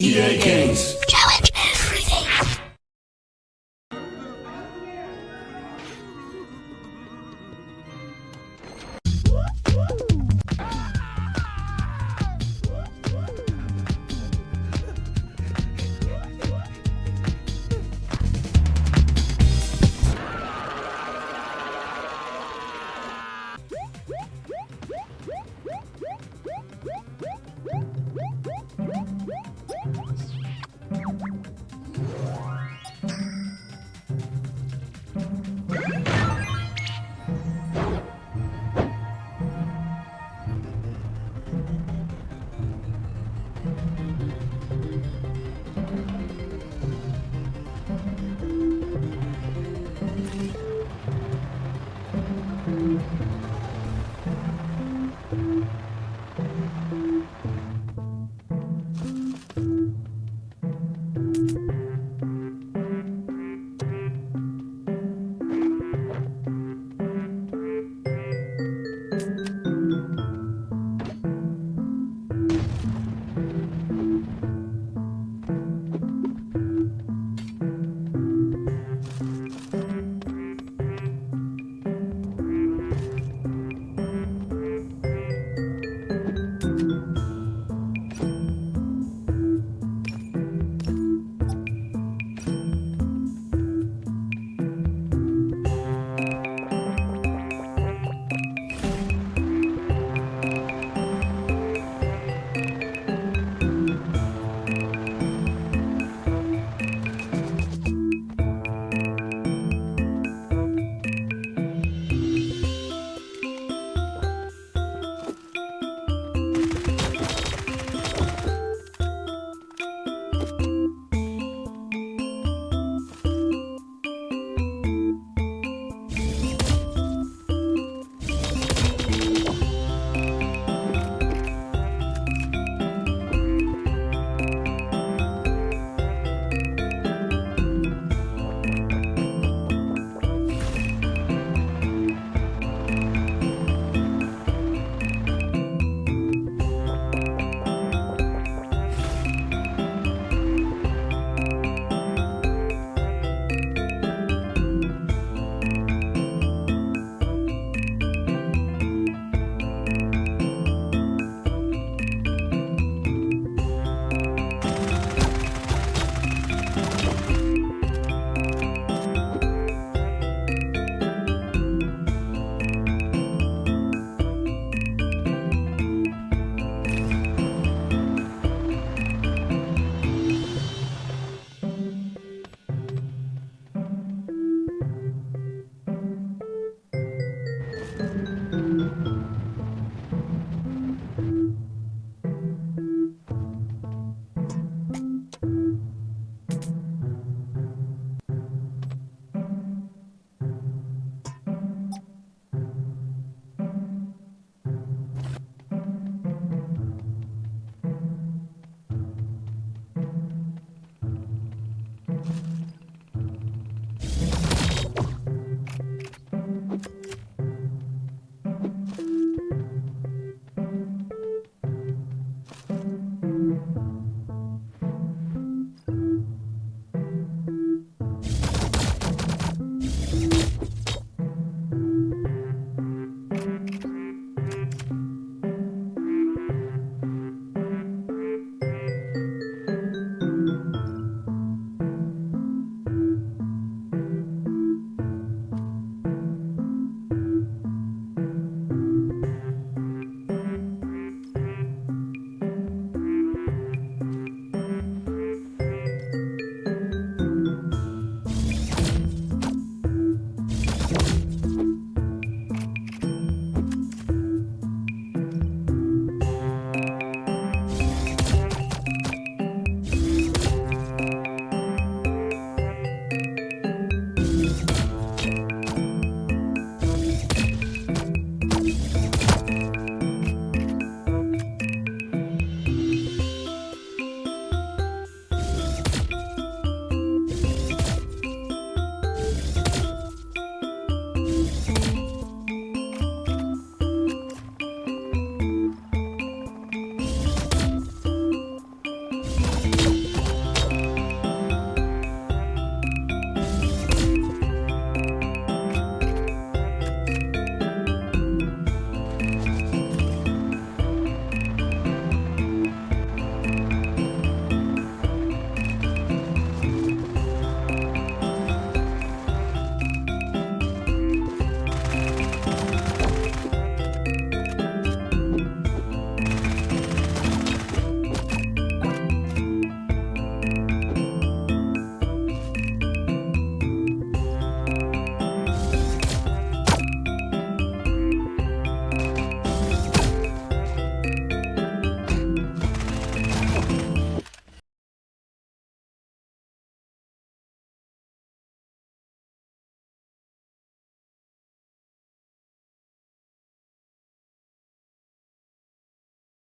EA Games.